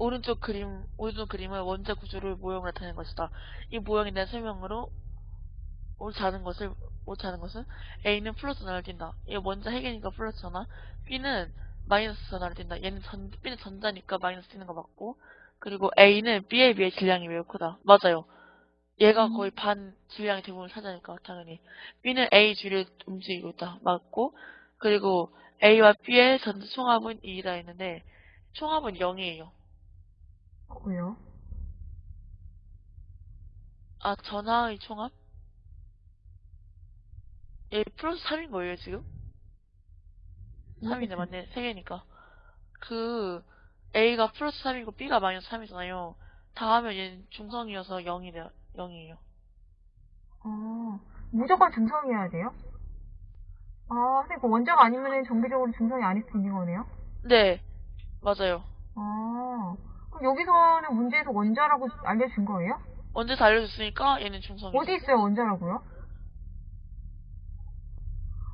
오른쪽 그림, 오른쪽 그림은 원자 구조를 모형을 나타내는 것이다. 이 모형에 대한 설명으로 옳지 않은 것을 옳지 않은 것은 A는 플러스 전화를 띈다. 얘 원자 핵이니까 플러스 전화. B는 마이너스 전화를 띈다. 얘는 전 B는 전자니까 마이너스 띄는 거 맞고. 그리고 A는 B에 비해 질량이 매우 크다. 맞아요. 얘가 음. 거의 반 질량의 대부분을 차지하니까 당연히 B는 A 주를 움직이고 있다. 맞고. 그리고 A와 B의 전자 총합은 2다 했는데 총합은 0이에요. 왜요? 아, 전화의 총합? 얘 플러스 3인 거예요, 지금? 3이네, 맞네. 3개니까. 그, A가 플러스 3이고 B가 마이너스 3이잖아요. 다 하면 얘는 중성이어서 0이 돼, 0이에요. 어, 무조건 중성이어야 돼요? 아, 근데 그 원자가 아니면은 정기적으로 중성이 아닐 수 있는 거네요? 네, 맞아요. 아, 여기서는 문제에서 원자라고 알려준 거예요? 언제 다 알려줬으니까 얘는 중성이죠. 어디 있어요, 원자라고요?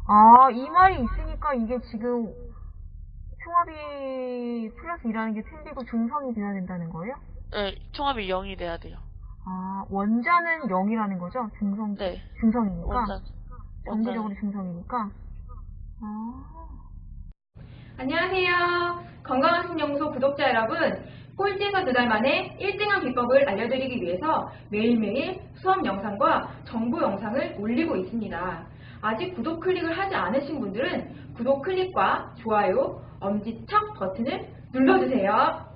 아, 이 말이 있으니까 이게 지금 총합이 플러스 2라는 게 틀리고 중성이 돼야 된다는 거예요? 네, 총합이 0이 돼야 돼요. 아, 원자는 0이라는 거죠? 중성, 네, 중성이니까? 원자. 정기적으로 중성이니까? 아, 안녕하세요. 건강한 신영소 구독자 여러분. 꼴찌에서 두 달 만에 1등한 비법을 알려드리기 위해서 매일매일 수업 영상과 정보 영상을 올리고 있습니다. 아직 구독 클릭을 하지 않으신 분들은 구독 클릭과 좋아요, 엄지척 버튼을 눌러주세요.